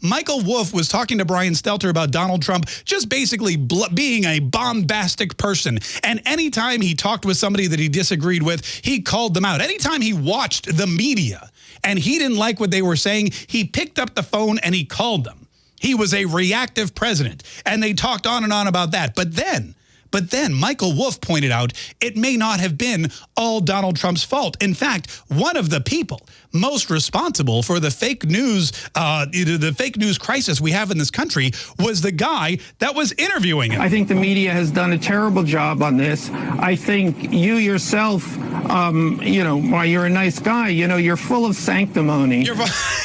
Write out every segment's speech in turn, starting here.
Michael Wolff was talking to Brian Stelter about Donald Trump just basically being a bombastic person. And anytime he talked with somebody that he disagreed with, he called them out. Anytime he watched the media and he didn't like what they were saying, he picked up the phone and he called them. He was a reactive president. And they talked on and on about that. But then but then Michael Wolff pointed out it may not have been all Donald Trump's fault. In fact, one of the people most responsible for the fake news, uh, the fake news crisis we have in this country was the guy that was interviewing him. I think the media has done a terrible job on this. I think you yourself, um, you know, while you're a nice guy, you know, you're full of sanctimony.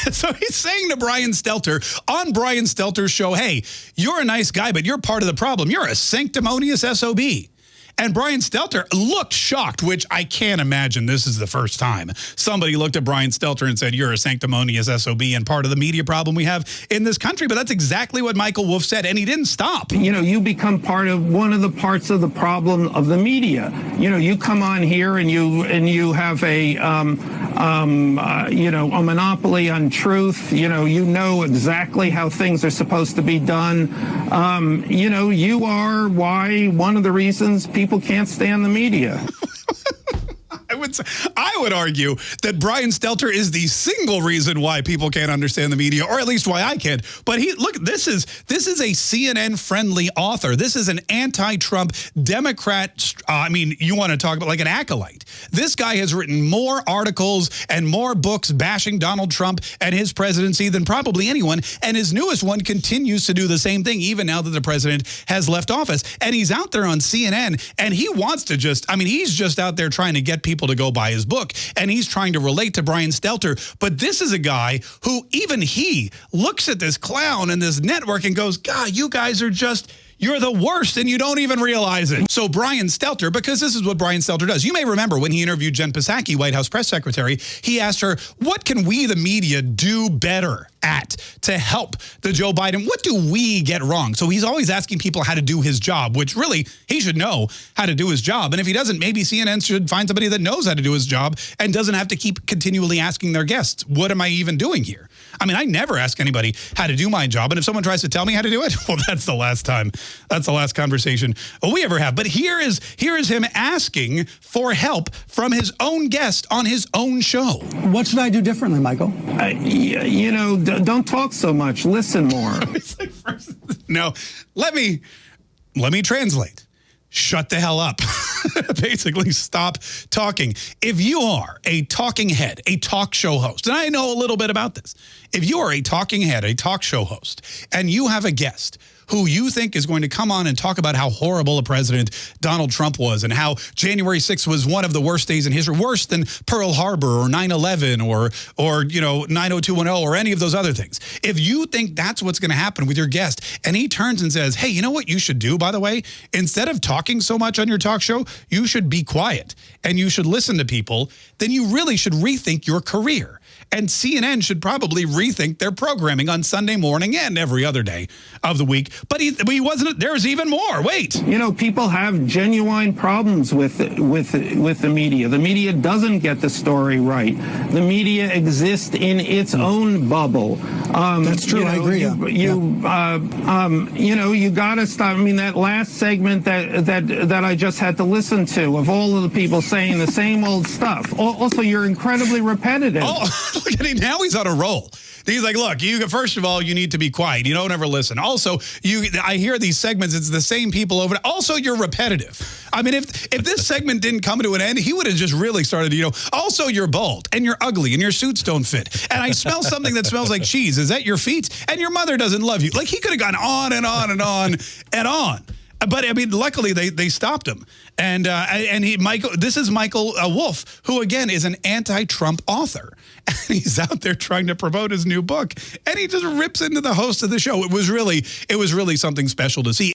so he's saying to Brian Stelter on Brian Stelter's show, hey, you're a nice guy, but you're part of the problem. You're a sanctimonious SOB. And Brian Stelter looked shocked, which I can't imagine this is the first time somebody looked at Brian Stelter and said, you're a sanctimonious SOB and part of the media problem we have in this country. But that's exactly what Michael Wolff said, and he didn't stop. You know, you become part of one of the parts of the problem of the media. You know, you come on here and you and you have a um, um, uh, you know, a monopoly on truth. You know, you know exactly how things are supposed to be done. Um, you know, you are why one of the reasons people can't stand the media. I would say, would argue that Brian Stelter is the single reason why people can't understand the media, or at least why I can't. But he look, this is this is a CNN friendly author. This is an anti-Trump Democrat. Uh, I mean, you want to talk about like an acolyte. This guy has written more articles and more books bashing Donald Trump and his presidency than probably anyone. And his newest one continues to do the same thing, even now that the president has left office. And he's out there on CNN, and he wants to just, I mean, he's just out there trying to get people to go buy his book. And he's trying to relate to Brian Stelter. But this is a guy who even he looks at this clown and this network and goes, God, you guys are just you're the worst and you don't even realize it. So Brian Stelter, because this is what Brian Stelter does. You may remember when he interviewed Jen Psaki, White House press secretary, he asked her, what can we, the media, do better at to help the Joe Biden? What do we get wrong? So he's always asking people how to do his job, which really he should know how to do his job. And if he doesn't, maybe CNN should find somebody that knows how to do his job and doesn't have to keep continually asking their guests, what am I even doing here? I mean, I never ask anybody how to do my job. And if someone tries to tell me how to do it, well, that's the last time. That's the last conversation we ever have. But here is here is him asking for help from his own guest on his own show. What should I do differently, Michael? Uh, you know, don't talk so much. Listen more. no, let me let me translate. Shut the hell up. basically stop talking. If you are a talking head, a talk show host, and I know a little bit about this, if you are a talking head, a talk show host, and you have a guest who you think is going to come on and talk about how horrible a president Donald Trump was and how January 6th was one of the worst days in history, worse than Pearl Harbor or 9-11 or, or, you know, 90210 or any of those other things. If you think that's what's going to happen with your guest and he turns and says, hey, you know what you should do, by the way? Instead of talking so much on your talk show, you should be quiet and you should listen to people, then you really should rethink your career. And CNN should probably rethink their programming on Sunday morning and every other day of the week. But he, he wasn't. There's even more. Wait. You know, people have genuine problems with with with the media. The media doesn't get the story right. The media exists in its own bubble. Um, That's true. You know, I agree. You, you, yeah. uh, um, you know, you got to stop. I mean, that last segment that that that I just had to listen to of all of the people saying the same old stuff. Also, you're incredibly repetitive. Oh, look at him now. He's on a roll. He's like, look, you first of all, you need to be quiet. You don't ever listen. Also, you I hear these segments, it's the same people over. Also, you're repetitive. I mean, if if this segment didn't come to an end, he would have just really started, you know, also you're bald and you're ugly and your suits don't fit. And I smell something that smells like cheese. Is that your feet? And your mother doesn't love you. Like he could have gone on and on and on and on. But I mean, luckily they they stopped him, and uh, and he Michael. This is Michael uh, Wolff, who again is an anti-Trump author, and he's out there trying to promote his new book, and he just rips into the host of the show. It was really it was really something special to see.